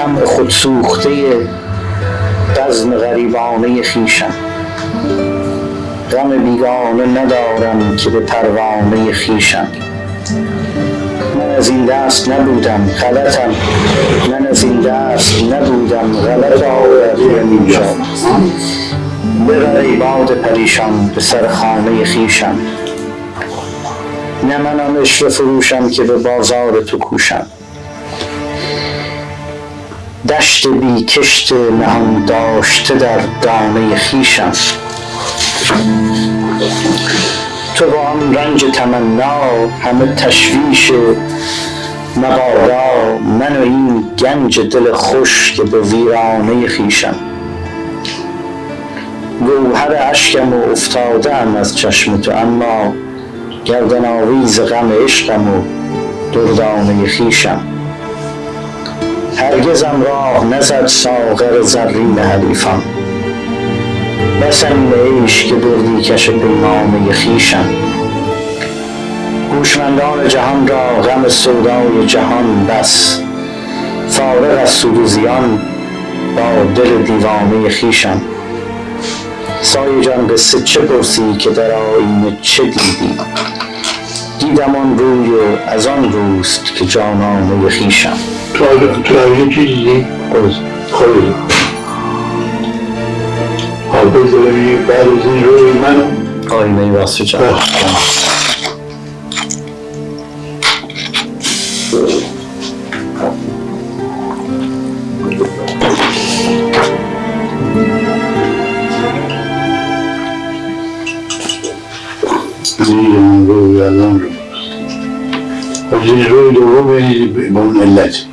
شمع خودسوخته بزم غریبانه خویشم. غم بیگانه ندارم که به پروانه خویشم. من از این دست نبودم غلطم. من از این دست نبودم غلط آوردیم اینجا ببر باد پریشان به سر خانه خویشم. نه من آن عشوه فروشم که به بازار تو کوشم. دشت بی کشت نهان داشته در دانه خویشم تو با آن رنج تمنا همه تشویش مبادا من و این گنج دل خوش که به ویرانه خویشم. گوهر اشکم و افتاده ام از چشم تو اما گردن آویز غم عشقم و دردانه خویشم. هرگزم راه نزد ساغر زرین حریفان. بسم عیش که دردی کش پیمانه خویشم هوشمندان جهان را غم سودای جهان بس. فارغ از سود زیان با دل دیوانه خویشم سایه جان قصه چه پرسی که در آیینه چه دیدی؟ دیدم آن روی و از آن روست که جانانه خویشم. تو تو آیینه چی دیدی؟ خود خودت حافظ داره میگه بعد از این روی من آینه واسه جان. زیر روی الان رو از این روی الجنود الرومي بمن اللاجئ